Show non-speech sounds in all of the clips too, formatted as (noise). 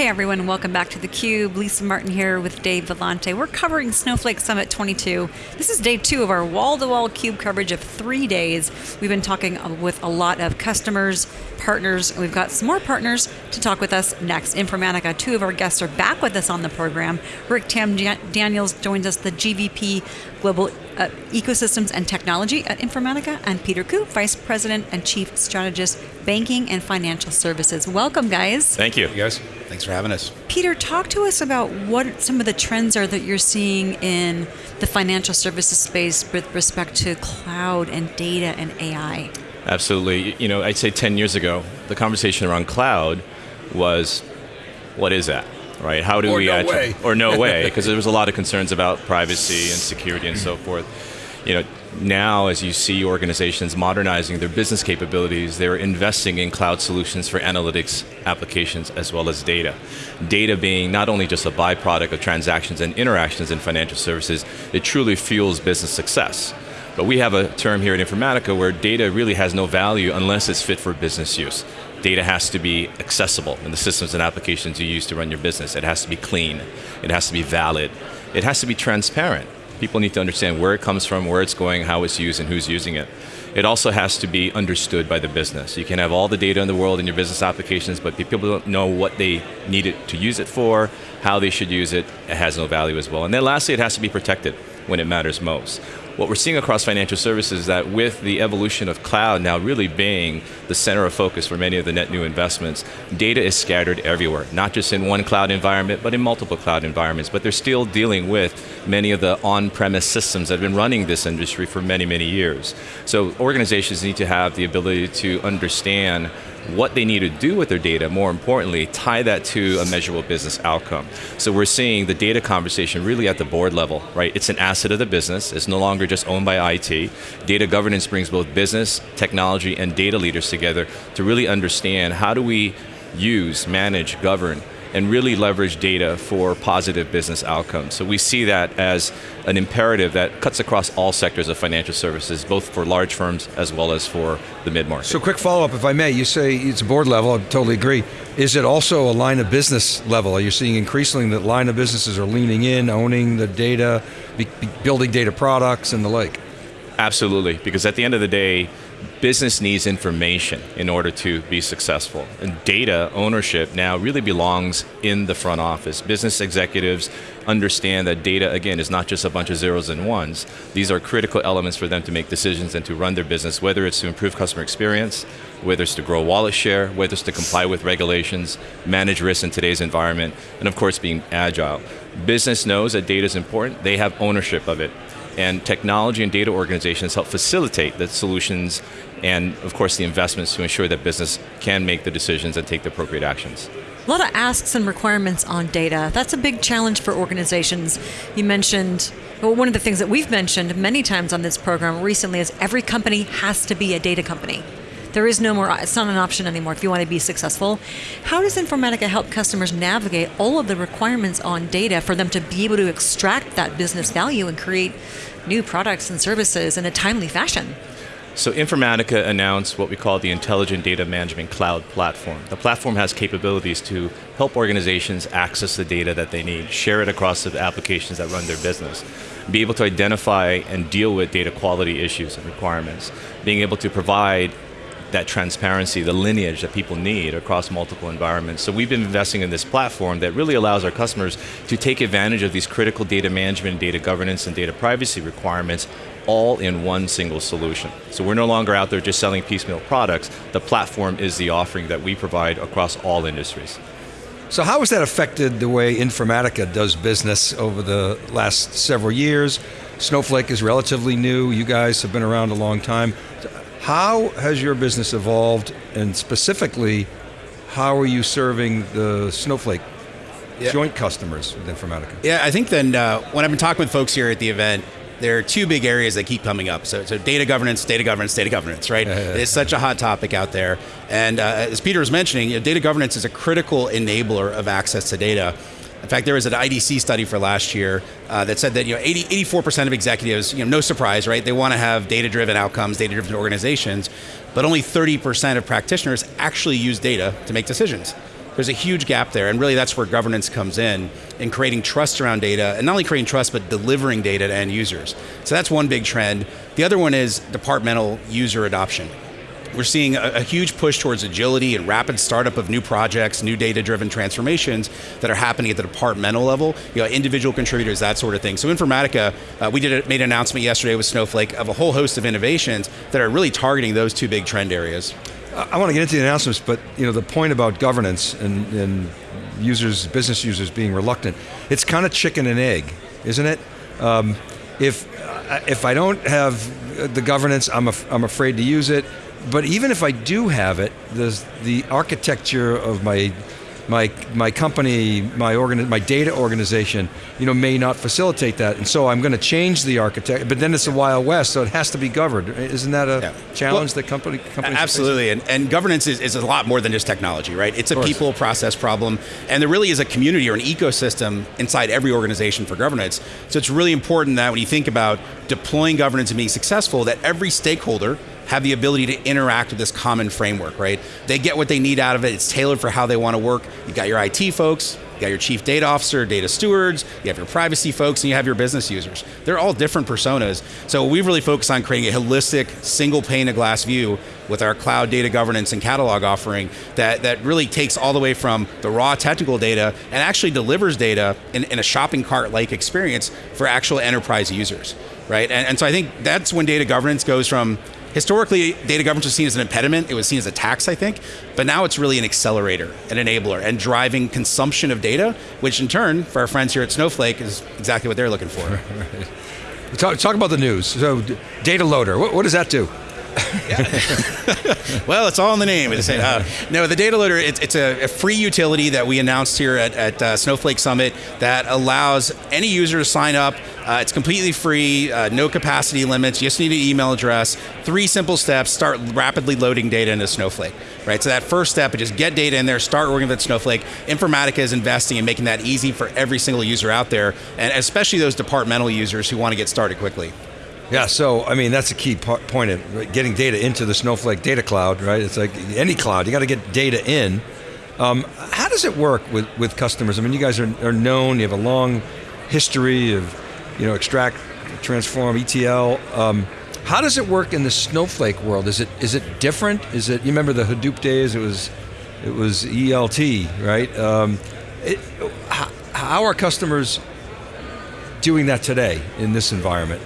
Hey everyone, welcome back to theCUBE. Lisa Martin here with Dave Vellante. We're covering Snowflake Summit 22. This is day two of our wall-to-wall -wall CUBE coverage of three days. We've been talking uh, with a lot of customers, partners, and we've got some more partners to talk with us next. Informatica, two of our guests are back with us on the program. Rick Tam Daniels joins us, the GVP Global uh, Ecosystems and Technology at Informatica, and Peter Ku, Vice President and Chief Strategist, Banking and Financial Services. Welcome, guys. Thank you. Hey guys. Thanks for having us. Peter, talk to us about what some of the trends are that you're seeing in the financial services space with respect to cloud and data and AI. Absolutely. You know, I'd say 10 years ago, the conversation around cloud was, what is that? Right? How do or we no actually, way. or no (laughs) way? Because there was a lot of concerns about privacy and security and so forth. You know, now as you see organizations modernizing their business capabilities, they're investing in cloud solutions for analytics applications as well as data. Data being not only just a byproduct of transactions and interactions in financial services, it truly fuels business success. But we have a term here at Informatica where data really has no value unless it's fit for business use data has to be accessible in the systems and applications you use to run your business. It has to be clean. It has to be valid. It has to be transparent. People need to understand where it comes from, where it's going, how it's used, and who's using it. It also has to be understood by the business. You can have all the data in the world in your business applications, but people don't know what they need it to use it for, how they should use it, it has no value as well. And then lastly, it has to be protected when it matters most. What we're seeing across financial services is that with the evolution of cloud now really being the center of focus for many of the net new investments, data is scattered everywhere, not just in one cloud environment, but in multiple cloud environments. But they're still dealing with many of the on-premise systems that have been running this industry for many, many years. So organizations need to have the ability to understand what they need to do with their data, more importantly, tie that to a measurable business outcome. So we're seeing the data conversation really at the board level, right? It's an asset of the business, it's no longer just owned by IT. Data governance brings both business, technology, and data leaders together to really understand how do we use, manage, govern, and really leverage data for positive business outcomes. So we see that as an imperative that cuts across all sectors of financial services, both for large firms as well as for the mid-market. So quick follow-up, if I may, you say it's a board level, I totally agree. Is it also a line of business level? Are you seeing increasingly that line of businesses are leaning in, owning the data, building data products and the like? Absolutely, because at the end of the day, business needs information in order to be successful. And data ownership now really belongs in the front office. Business executives understand that data, again, is not just a bunch of zeros and ones. These are critical elements for them to make decisions and to run their business, whether it's to improve customer experience, whether it's to grow wallet share, whether it's to comply with regulations, manage risk in today's environment, and of course being agile. Business knows that data is important, they have ownership of it and technology and data organizations help facilitate the solutions and of course the investments to ensure that business can make the decisions and take the appropriate actions. A lot of asks and requirements on data. That's a big challenge for organizations. You mentioned, well, one of the things that we've mentioned many times on this program recently is every company has to be a data company. There is no more, it's not an option anymore if you want to be successful. How does Informatica help customers navigate all of the requirements on data for them to be able to extract that business value and create new products and services in a timely fashion? So Informatica announced what we call the Intelligent Data Management Cloud Platform. The platform has capabilities to help organizations access the data that they need, share it across the applications that run their business, be able to identify and deal with data quality issues and requirements, being able to provide that transparency, the lineage that people need across multiple environments. So we've been investing in this platform that really allows our customers to take advantage of these critical data management, data governance, and data privacy requirements all in one single solution. So we're no longer out there just selling piecemeal products. The platform is the offering that we provide across all industries. So how has that affected the way Informatica does business over the last several years? Snowflake is relatively new, you guys have been around a long time. How has your business evolved, and specifically, how are you serving the Snowflake yeah. joint customers with Informatica? Yeah, I think then uh, when I've been talking with folks here at the event, there are two big areas that keep coming up. So, so data governance, data governance, data governance, right? it's such a hot topic out there. And uh, as Peter was mentioning, you know, data governance is a critical enabler of access to data. In fact, there was an IDC study for last year uh, that said that you know 80, 84% of executives, you know, no surprise, right? They want to have data-driven outcomes, data-driven organizations, but only 30% of practitioners actually use data to make decisions. There's a huge gap there, and really that's where governance comes in, in creating trust around data, and not only creating trust, but delivering data to end users. So that's one big trend. The other one is departmental user adoption. We're seeing a, a, huge push towards agility and rapid startup of new projects, new data-driven transformations that are happening at the departmental level, you know, individual contributors, that sort of thing. So Informatica, uh, we did a, made an announcement yesterday with Snowflake of a whole host of innovations that are really targeting those two big trend areas. I want to get into the announcements, but you know the point about governance and, and users, business users being reluctant, it's kind of chicken and egg, isn't it? Um, if if I don't have the governance, I'm, af I'm afraid to use it but even if I do have it, the the architecture of my my my company, my organ, my data organization, you know, may not facilitate that, and so I'm going to change the architect. But then it's a wild west, so it has to be governed. Isn't that a yeah. challenge well, that company companies? Absolutely, and, and governance is, is a lot more than just technology, right? It's a people process problem, and there really is a community or an ecosystem inside every organization for governance. So it's really important that when you think about deploying governance and being successful, that every stakeholder have the ability to interact with this common framework, right? They get what they need out of it. It's tailored for how they want to work. You've got your IT folks, you got your chief data officer, data stewards, you have your privacy folks, and you have your business users. They're all different personas. So we've really focused on creating a holistic, single pane of glass view with our cloud data governance and catalog offering that, that really takes all the way from the raw technical data and actually delivers data in, in a shopping cart-like experience for actual enterprise users, right? And, and so I think that's when data governance goes from historically, data governance was seen as an impediment. It was seen as a tax, I think. But now it's really an accelerator, an enabler, and driving consumption of data, which in turn, for our friends here at Snowflake, is exactly what they're looking for. (laughs) Talk, talk, about the news. So, data loader, what, what does that do? (laughs) well, it's all in the name. It's, uh, no, the data loader, it's, it's a, a, free utility that we announced here at, at uh, Snowflake Summit that allows any user to sign up uh, it's completely free, uh, no capacity limits. You just need an email address. Three simple steps. Start rapidly loading data into Snowflake. Right. So that first step is just get data in there. Start working with Snowflake. Informatica is investing in making that easy for every single user out there, and especially those departmental users who want to get started quickly. Yeah, so I mean that's a key point of getting data into the Snowflake data cloud, right? It's like any cloud, you got to get data in. Um, how does it work with, with customers? I mean, you guys are, are known, you have a long history of you know, extract, transform, ETL. Um, how does it work in the Snowflake world? Is it is it different? Is it you remember the Hadoop days? It was it was ELT, right? Um, it, how, how are customers doing that today in this environment?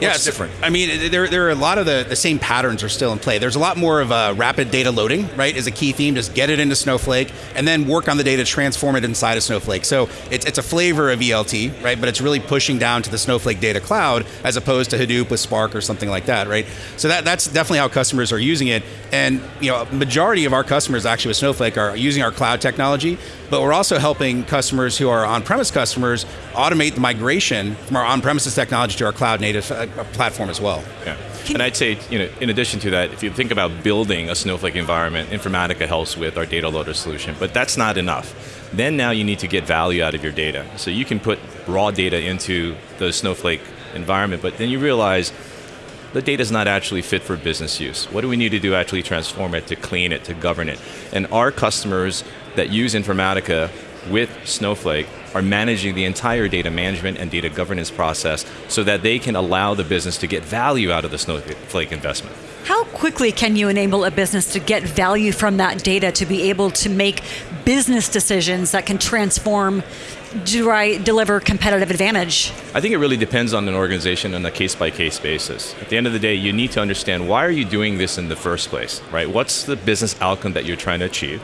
Yeah, it's different. I mean, there, there are a lot of the, the same patterns are still in play. There's a lot more of a rapid data loading, right, is a key theme. Just get it into Snowflake and then work on the data, transform it inside of Snowflake. So it's, it's a flavor of ELT, right, but it's really pushing down to the Snowflake data cloud as opposed to Hadoop with Spark or something like that, right? So that, that's definitely how customers are using it. And, you know, majority of our customers actually with Snowflake are using our cloud technology, but we're also helping customers who are on-premise customers automate the migration from our on-premises technology to our cloud native uh, platform as well. Yeah. And I'd say, you know, in addition to that, if you think about building a Snowflake environment, Informatica helps with our data loader solution, but that's not enough. Then now you need to get value out of your data. So you can put raw data into the Snowflake environment, but then you realize the data is not actually fit for business use. What do we need to do to actually transform it, to clean it, to govern it? And our customers that use Informatica with Snowflake are managing the entire data management and data governance process so that they can allow the business to get value out of the Snowflake investment. How quickly can you enable a business to get value from that data to be able to make business decisions that can transform deliver competitive advantage? I think it really depends on an organization on a case by case basis. At the end of the day, you need to understand why are you doing this in the first place, right? What's the business outcome that you're trying to achieve?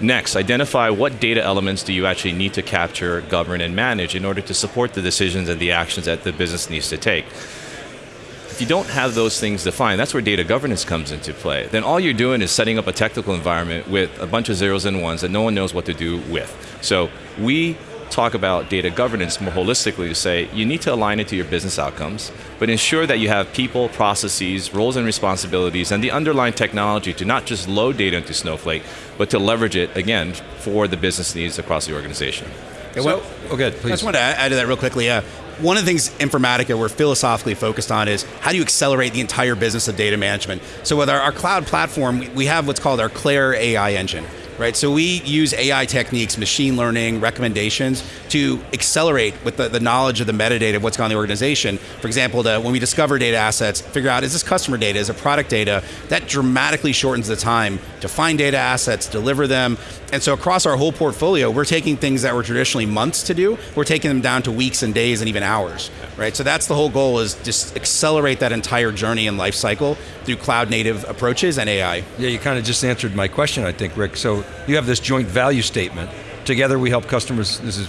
Next, identify what data elements do you actually need to capture, govern, and manage in order to support the decisions and the actions that the business needs to take. If you don't have those things defined, that's where data governance comes into play. Then all you're doing is setting up a technical environment with a bunch of zeros and ones that no one knows what to do with. So we talk about data governance more holistically to say you need to align it to your business outcomes, but ensure that you have people, processes, roles and responsibilities, and the underlying technology to not just load data into Snowflake, but to leverage it, again, for the business needs across the organization. Okay, well, so, okay, please. I just want to add to that real quickly. Uh, one of the things Informatica we're philosophically focused on is how do you accelerate the entire business of data management? So with our, our cloud platform, we have what's called our CLAIRE AI engine right? So we use AI techniques, machine learning, recommendations to accelerate with the, the knowledge of the metadata of what's on in the organization. For example, the, when we discover data assets, figure out is this customer data, is it product data, that dramatically shortens the time to find data assets, deliver them. And so across our whole portfolio, we're taking things that were traditionally months to do, we're taking them down to weeks and days and even hours, right? So that's the whole goal is just accelerate that entire journey and life cycle through cloud native approaches and AI. Yeah, you kind of just answered my question, I think, Rick. So you have this joint value statement. Together we help customers, this is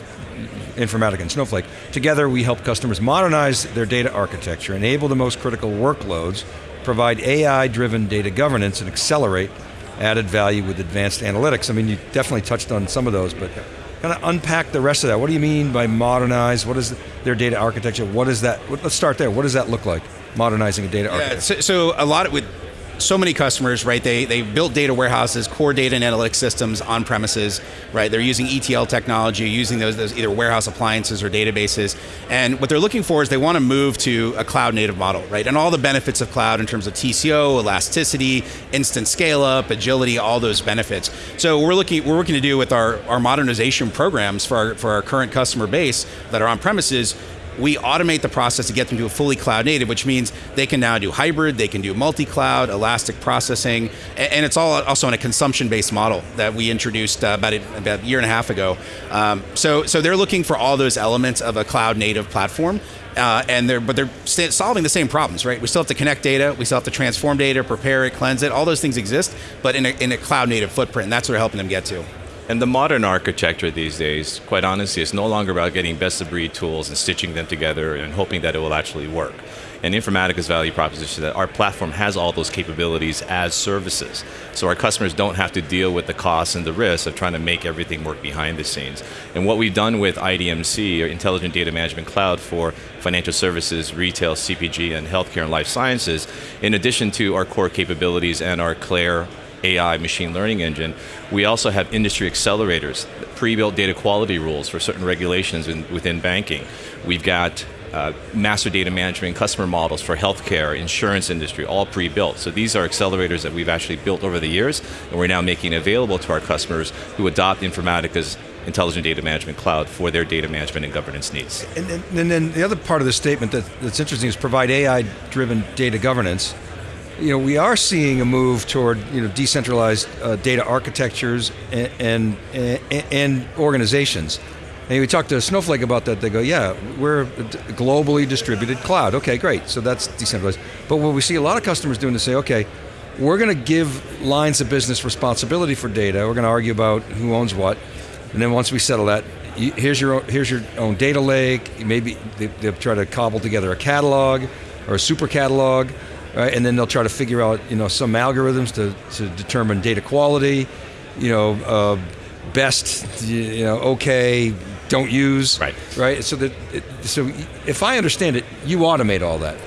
Informatica and Snowflake. Together we help customers modernize their data architecture, enable the most critical workloads, provide AI-driven data governance, and accelerate added value with advanced analytics. I mean, you definitely touched on some of those, but kind of unpack the rest of that. What do you mean by modernize? What is their data architecture? What is that? Let's start there. What does that look like? Modernizing a data yeah, architecture. So, so a lot of, with so many customers, right? They they built data warehouses, core data and analytics systems on premises, right? They're using ETL technology, using those, those either warehouse appliances or databases. And what they're looking for is they want to move to a cloud native model, right? And all the benefits of cloud in terms of TCO, elasticity, instant scale up, agility, all those benefits. So we're looking we're working to do with our, our modernization programs for our, for our current customer base that are on premises we automate the process to get them to a fully cloud native, which means they can now do hybrid, they can do multi-cloud, elastic processing, and it's all also on a consumption-based model that we introduced uh, about, a, about a year and a half ago. Um, so, so they're looking for all those elements of a cloud native platform. Uh, and they're but they're solving the same problems, right? We still have to connect data, we still have to transform data, prepare it, cleanse it. All those things exist, but in a, in a cloud native footprint. And that's what we're helping them get to. And the modern architecture these days, quite honestly, is no longer about getting best of breed tools and stitching them together and hoping that it will actually work. And Informatica's value proposition is that our platform has all those capabilities as services. So our customers don't have to deal with the costs and the risks of trying to make everything work behind the scenes. And what we've done with IDMC, or Intelligent Data Management Cloud for financial services, retail, CPG, and healthcare and life sciences, in addition to our core capabilities and our CLAIRE AI machine learning engine, we also have industry accelerators, pre-built data quality rules for certain regulations in, within banking. We've got uh, master data management customer models for healthcare, insurance industry, all pre-built. So these are accelerators that we've actually built over the years, and we're now making available to our customers who adopt Informatica's intelligent data management cloud for their data management and governance needs. And then, and then the other part of the statement that, that's interesting is provide AI-driven data governance you know, we are seeing a move toward you know decentralized uh, data architectures and, and, and organizations. And we talked to Snowflake about that. They go, yeah, we're a globally distributed cloud. Okay, great. So that's decentralized. But what we see a lot of customers doing is say, okay, we're going to give lines of business responsibility for data. We're going to argue about who owns what, and then once we settle that, here's your own, here's your own data lake. Maybe they, they'll try to cobble together a catalog or a super catalog right? And then they'll try to figure out, you know, some algorithms to, to determine data quality, you know, uh, best, you know, okay, don't use, right? Right. So that, it, so if I understand it, you automate all that.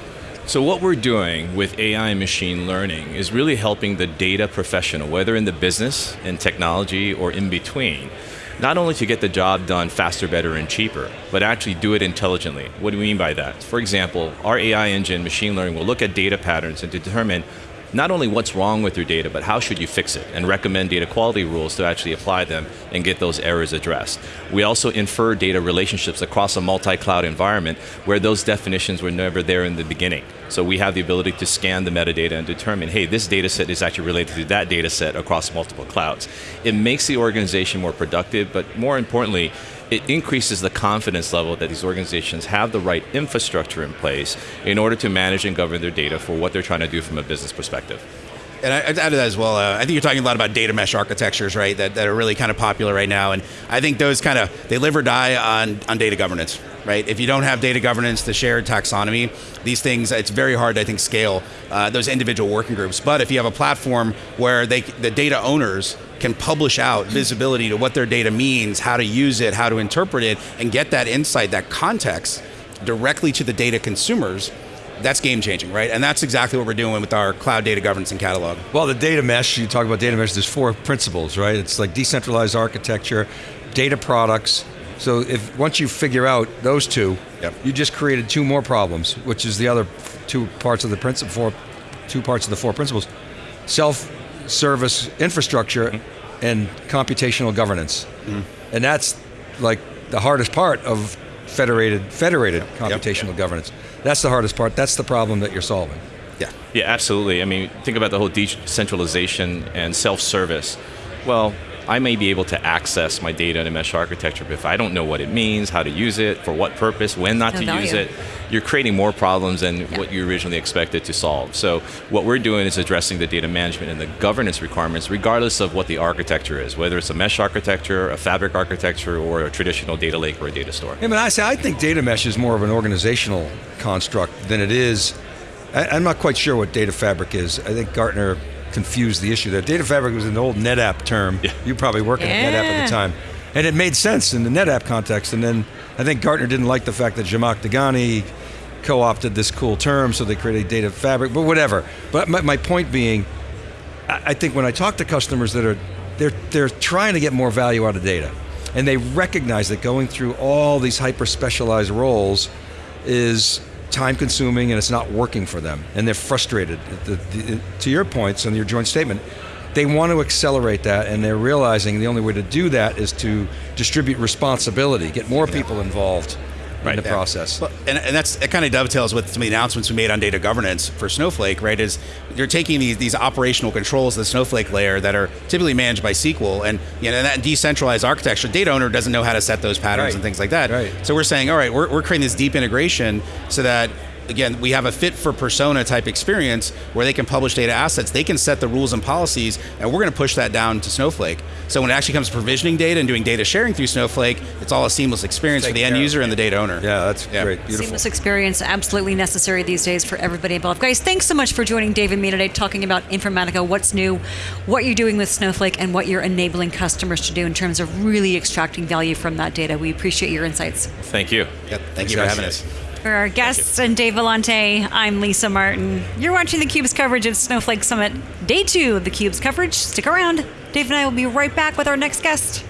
So what we're doing with AI and machine learning is really helping the data professional, whether in the business, in technology, or in between, not only to get the job done faster, better, and cheaper, but actually do it intelligently. What do we mean by that? For example, our AI engine, machine learning, will look at data patterns and determine not only what's wrong with your data, but how should you fix it, and recommend data quality rules to actually apply them and get those errors addressed. We also infer data relationships across a multi-cloud environment where those definitions were never there in the beginning. So we have the ability to scan the metadata and determine, hey, this data set is actually related to that data set across multiple clouds. It makes the organization more productive, but more importantly, it increases the confidence level that these organizations have the right infrastructure in place in order to manage and govern their data for what they're trying to do from a business perspective. And I, would add to that as well. Uh, I think you're talking a lot about data mesh architectures, right? That, that are really kind of popular right now, and I think those kind of they live or die on on data governance, right? If you don't have data governance, the shared taxonomy, these things, it's very hard to I think scale uh, those individual working groups. But if you have a platform where they the data owners can publish out visibility to what their data means, how to use it, how to interpret it, and get that insight, that context directly to the data consumers, that's game changing, right? And that's exactly what we're doing with our cloud data governance and catalog. Well, the data mesh, you talk about data mesh, there's four principles, right? It's like decentralized architecture, data products. So if once you figure out those two, yep. you just created two more problems, which is the other two parts of the principle, four, two parts of the four principles. Self-service infrastructure mm -hmm and computational governance. And that's like the hardest part of federated federated computational governance. That's the hardest part. That's the problem that you're solving. Yeah. Yeah, absolutely. I mean, think about the whole decentralization and self-service. Well, I may be able to access my data in a mesh architecture, but if I don't know what it means, how to use it, for what purpose, when not No to use it, you're creating more problems than what you originally expected to solve. So what we're doing is addressing the data management and the governance requirements, regardless of what the architecture is, whether it's a mesh architecture, a fabric architecture, or a traditional data lake or a data store. I mean, I say I think data mesh is more of an organizational construct than it is. I, I'm not quite sure what data fabric is. I think Gartner confused the issue there. Data fabric was an old NetApp term. Yeah. You probably working at NetApp at the time, and it made sense in the NetApp context. And then I think Gartner didn't like the fact that Zhamak Dehghani co-opted this cool term, so they created data fabric. But whatever. But my, my point being, I I think when I talk to customers that are they're they're trying to get more value out of data, and they recognize that going through all these hyper specialized roles is time consuming and it's not working for them, and they're frustrated. The- the- to your points and your joint statement, they want to accelerate that, and they're realizing the only way to do that is to distribute responsibility, get more people involved in Right. the Yeah. process. Well, and, and that's it kind of dovetails with some of the announcements we made on data governance for Snowflake, right? Is you're taking these, these operational controls, the Snowflake layer that are typically managed by SQL, and you know that decentralized architecture, data owner doesn't know how to set those patterns Right. and things like that. Right. So we're saying, all right, we're, we're creating this deep integration so that again we have a fit for persona type experience where they can publish data assets, they can set the rules and policies, and we're going to push that down to Snowflake. So when it actually comes to provisioning data and doing data sharing through Snowflake, it's all a seamless experience for the end user and the data owner. yeah, that's Yeah. great. Beautiful. Seamless experience, absolutely necessary these days for everybody involved. Guys, thanks so much for joining Dave and me today, talking about Informatica, what's new, what you're doing with Snowflake, and what you're enabling customers to do in terms of really extracting value from that data. We appreciate your insights. Thank you. Yep. Thank you for guys. having us. For our guests and Dave Vellante, I'm Lisa Martin. You're watching theCUBE's coverage of Snowflake Summit, day two of theCUBE's coverage. Stick around. Dave and I will be right back with our next guest.